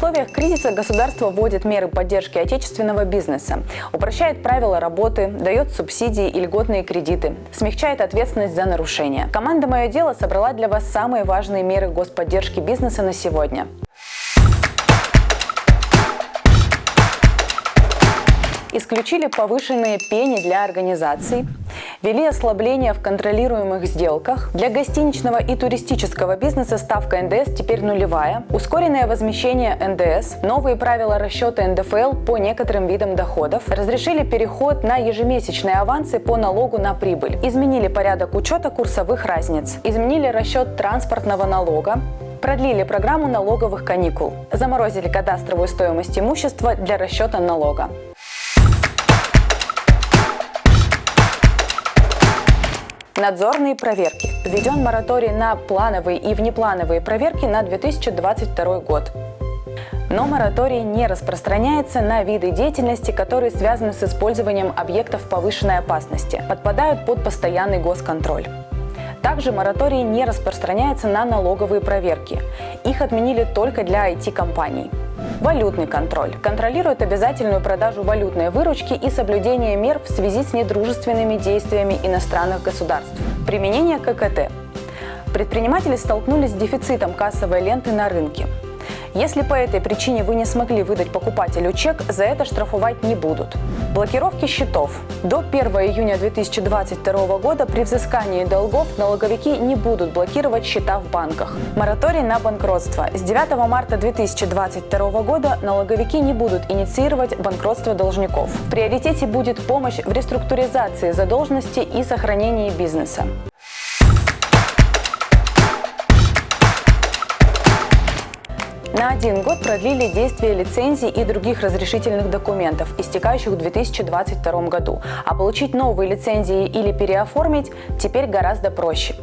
условиях кризиса государство вводит меры поддержки отечественного бизнеса, упрощает правила работы, дает субсидии и льготные кредиты, смягчает ответственность за нарушения. Команда «Мое дело» собрала для вас самые важные меры господдержки бизнеса на сегодня. исключили повышенные пени для организаций, ввели ослабления в контролируемых сделках. Для гостиничного и туристического бизнеса ставка НДС теперь нулевая, ускоренное возмещение НДС, новые правила расчета НДФЛ по некоторым видам доходов, разрешили переход на ежемесячные авансы по налогу на прибыль, изменили порядок учета курсовых разниц, изменили расчет транспортного налога, продлили программу налоговых каникул, заморозили кадастровую стоимость имущества для расчета налога. Надзорные проверки. Введен мораторий на плановые и внеплановые проверки на 2022 год. Но мораторий не распространяется на виды деятельности, которые связаны с использованием объектов повышенной опасности, подпадают под постоянный госконтроль. Также мораторий не распространяется на налоговые проверки. Их отменили только для IT-компаний. Валютный контроль. Контролирует обязательную продажу валютной выручки и соблюдение мер в связи с недружественными действиями иностранных государств. Применение ККТ. Предприниматели столкнулись с дефицитом кассовой ленты на рынке. Если по этой причине вы не смогли выдать покупателю чек, за это штрафовать не будут. Блокировки счетов. До 1 июня 2022 года при взыскании долгов налоговики не будут блокировать счета в банках. Мораторий на банкротство. С 9 марта 2022 года налоговики не будут инициировать банкротство должников. В приоритете будет помощь в реструктуризации задолженности и сохранении бизнеса. На один год продлили действие лицензий и других разрешительных документов, истекающих в 2022 году. А получить новые лицензии или переоформить теперь гораздо проще.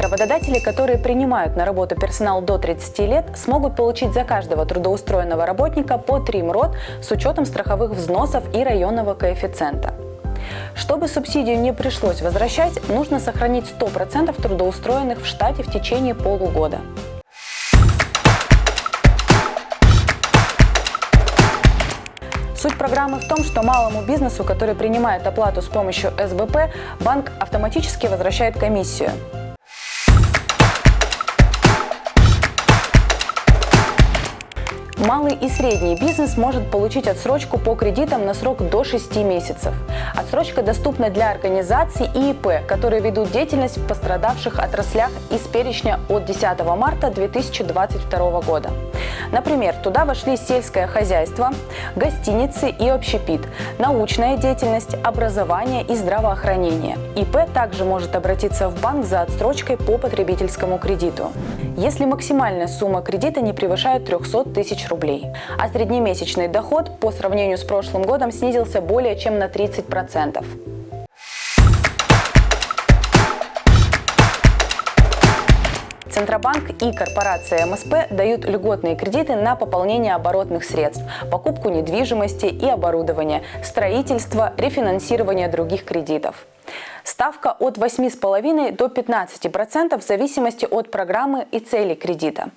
Работодатели, которые принимают на работу персонал до 30 лет, смогут получить за каждого трудоустроенного работника по 3 МРОД с учетом страховых взносов и районного коэффициента. Чтобы субсидию не пришлось возвращать, нужно сохранить 100% трудоустроенных в штате в течение полугода. Суть программы в том, что малому бизнесу, который принимает оплату с помощью СБП, банк автоматически возвращает комиссию. Малый и средний бизнес может получить отсрочку по кредитам на срок до 6 месяцев. Отсрочка доступна для организаций и ИП, которые ведут деятельность в пострадавших отраслях из перечня от 10 марта 2022 года. Например, туда вошли сельское хозяйство, гостиницы и общепит, научная деятельность, образование и здравоохранение. ИП также может обратиться в банк за отсрочкой по потребительскому кредиту, если максимальная сумма кредита не превышает 300 тысяч рублей. А среднемесячный доход по сравнению с прошлым годом снизился более чем на 30%. Центробанк и корпорация МСП дают льготные кредиты на пополнение оборотных средств, покупку недвижимости и оборудования, строительство, рефинансирование других кредитов. Ставка от 8,5 до 15% в зависимости от программы и цели кредита.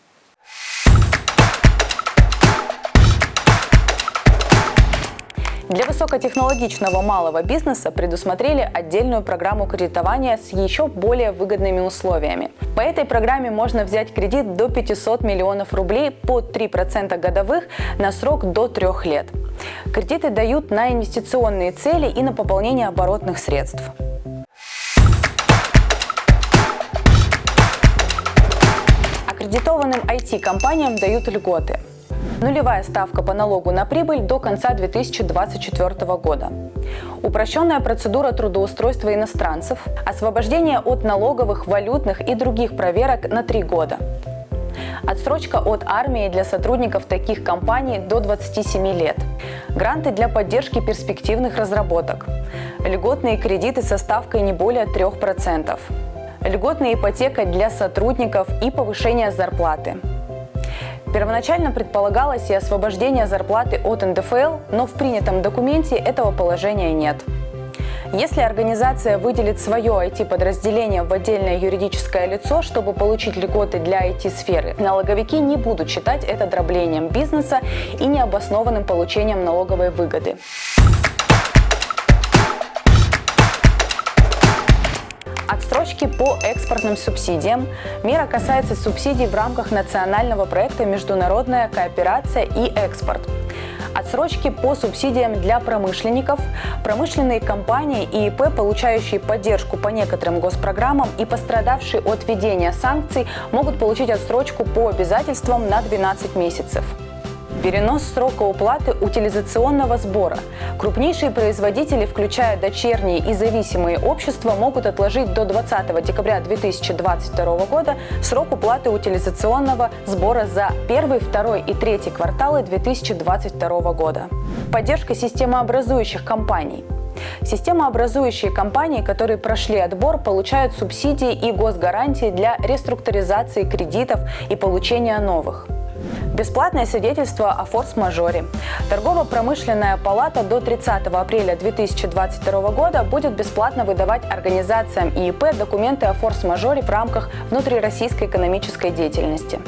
Для высокотехнологичного малого бизнеса предусмотрели отдельную программу кредитования с еще более выгодными условиями. По этой программе можно взять кредит до 500 миллионов рублей под 3% годовых на срок до 3 лет. Кредиты дают на инвестиционные цели и на пополнение оборотных средств. Аккредитованным IT-компаниям дают льготы. Нулевая ставка по налогу на прибыль до конца 2024 года. Упрощенная процедура трудоустройства иностранцев. Освобождение от налоговых, валютных и других проверок на три года. Отсрочка от армии для сотрудников таких компаний до 27 лет. Гранты для поддержки перспективных разработок. Льготные кредиты со ставкой не более 3%. Льготная ипотека для сотрудников и повышение зарплаты. Первоначально предполагалось и освобождение зарплаты от НДФЛ, но в принятом документе этого положения нет. Если организация выделит свое IT-подразделение в отдельное юридическое лицо, чтобы получить льготы для IT-сферы, налоговики не будут считать это дроблением бизнеса и необоснованным получением налоговой выгоды. Отсрочки по экспортным субсидиям. Мера касается субсидий в рамках национального проекта «Международная кооперация и экспорт». Отсрочки по субсидиям для промышленников. Промышленные компании и ИП, получающие поддержку по некоторым госпрограммам и пострадавшие от введения санкций, могут получить отсрочку по обязательствам на 12 месяцев. Перенос срока уплаты утилизационного сбора. Крупнейшие производители, включая дочерние и зависимые общества, могут отложить до 20 декабря 2022 года срок уплаты утилизационного сбора за первый, второй и третий кварталы 2022 года. Поддержка системообразующих компаний. Системообразующие компании, которые прошли отбор, получают субсидии и госгарантии для реструктуризации кредитов и получения новых. Бесплатное свидетельство о форс-мажоре. Торгово-промышленная палата до 30 апреля 2022 года будет бесплатно выдавать организациям ИИП документы о форс-мажоре в рамках внутрироссийской экономической деятельности.